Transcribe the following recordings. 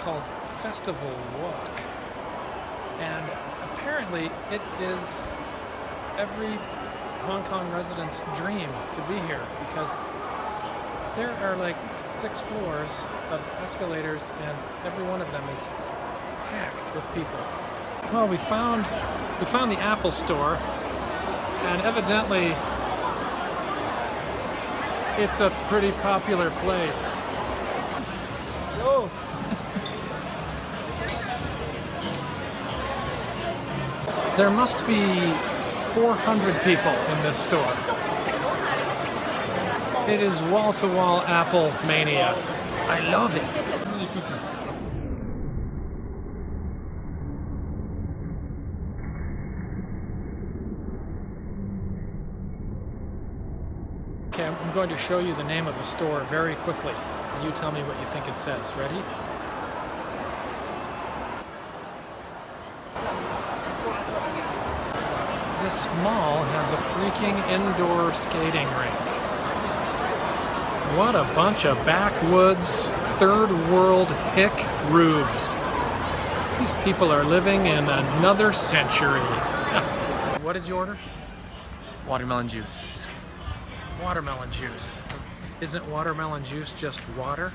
called Festival Walk. And apparently it is every Hong Kong resident's dream to be here because there are like six floors of escalators and every one of them is packed with people. Well, we found we found the Apple store and evidently it's a pretty popular place. There must be 400 people in this store. It is wall-to-wall Apple mania. I love it. Okay, I'm going to show you the name of the store very quickly. You tell me what you think it says. Ready? This mall has a freaking indoor skating rink. What a bunch of backwoods, third world hick rubes. These people are living in another century. what did you order? Watermelon juice. Watermelon juice. Isn't watermelon juice just water?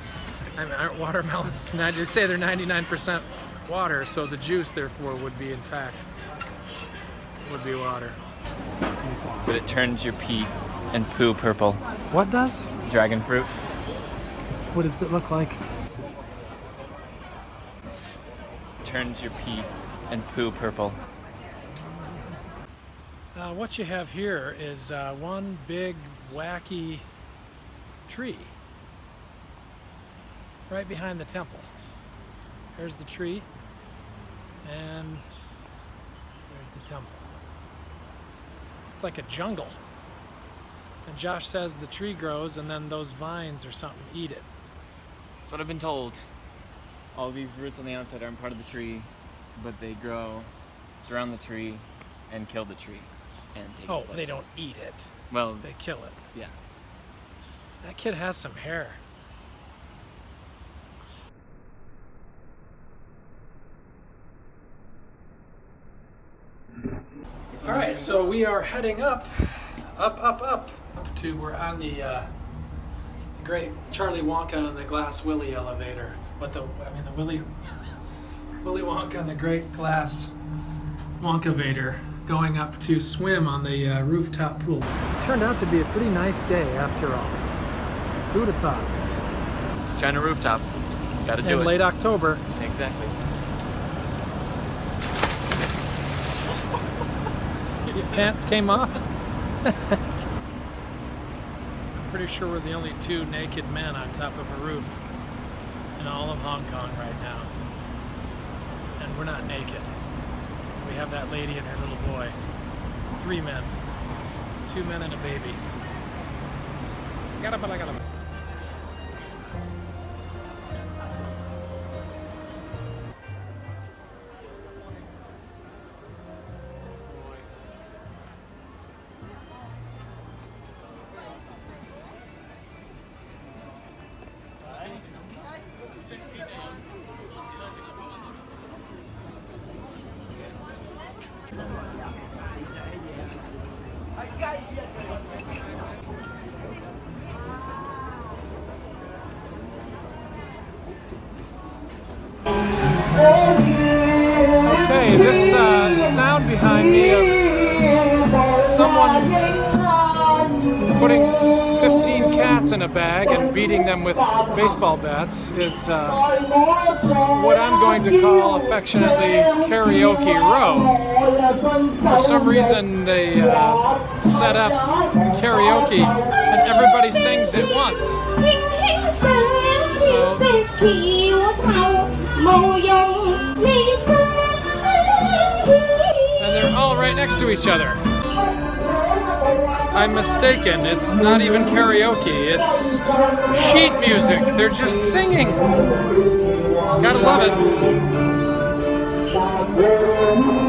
I mean, aren't watermelons, they'd say they're 99% water, so the juice, therefore, would be, in fact, would be water. But it turns your pee and poo purple. What does? Dragon fruit. What does it look like? Turns your pee and poo purple. Uh, what you have here is uh, one big wacky tree right behind the temple. There's the tree and there's the temple. It's like a jungle. And Josh says the tree grows and then those vines or something eat it. That's what I've been told. All these roots on the outside aren't part of the tree, but they grow, surround the tree, and kill the tree. And take Oh, its place. they don't eat it. Well, They kill it. yeah. That kid has some hair. All right, so we are heading up, up, up, up, up to we're on the, uh, the great Charlie Wonka and the Glass Willy elevator. What the? I mean the Willy, Willy Wonka and the Great Glass Wonka Vader going up to swim on the uh, rooftop pool. It turned out to be a pretty nice day after all. Who would have thought? China rooftop. Gotta do In it. late October. Exactly. Pants came off? I'm pretty sure we're the only two naked men on top of a roof in all of Hong Kong right now. And we're not naked. We have that lady and her little boy. Three men. Two men and a baby. Gotta, gotta, gotta. Okay, sound behind me of someone putting 15 cats in a bag and beating them with baseball bats is uh, what I'm going to call affectionately karaoke row. For some reason, they uh, set up karaoke and everybody sings at once. And right next to each other. I'm mistaken. It's not even karaoke. It's sheet music. They're just singing. Gotta love it.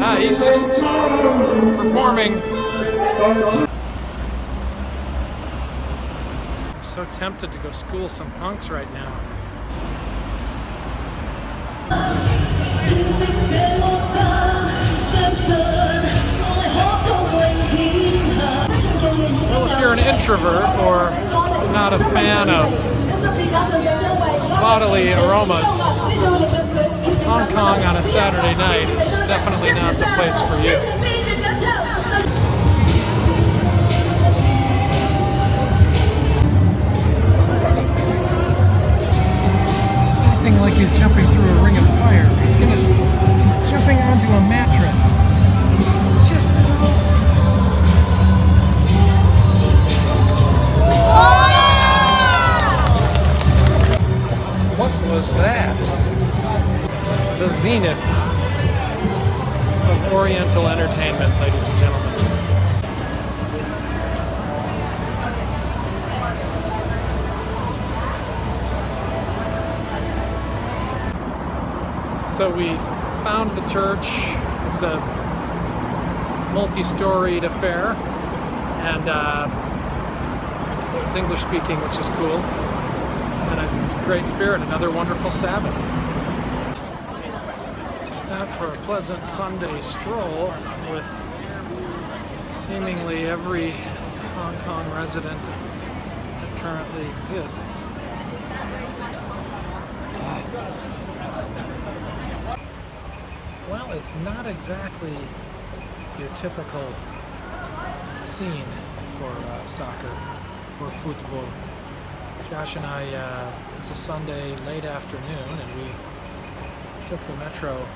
Ah, he's just performing. I'm so tempted to go school some punks right now. You're an introvert or not a fan of bodily aromas, Hong Kong on a Saturday night is definitely not the place for you. Zenith of Oriental entertainment, ladies and gentlemen. So we found the church. It's a multi-storied affair, and uh, it was English speaking, which is cool, and a great spirit. Another wonderful Sabbath. Out for a pleasant Sunday stroll with seemingly every Hong Kong resident that currently exists. Well, it's not exactly your typical scene for uh, soccer or football. Josh and I, uh, it's a Sunday late afternoon, and we took the metro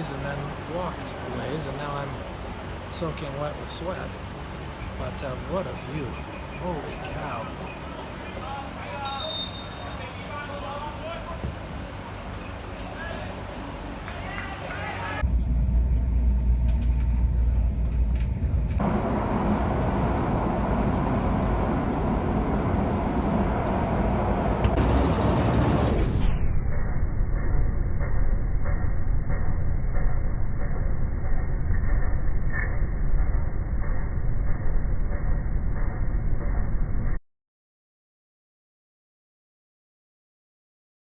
ways and then walked a ways, and now I'm soaking wet with sweat. But uh, what a view! Holy cow!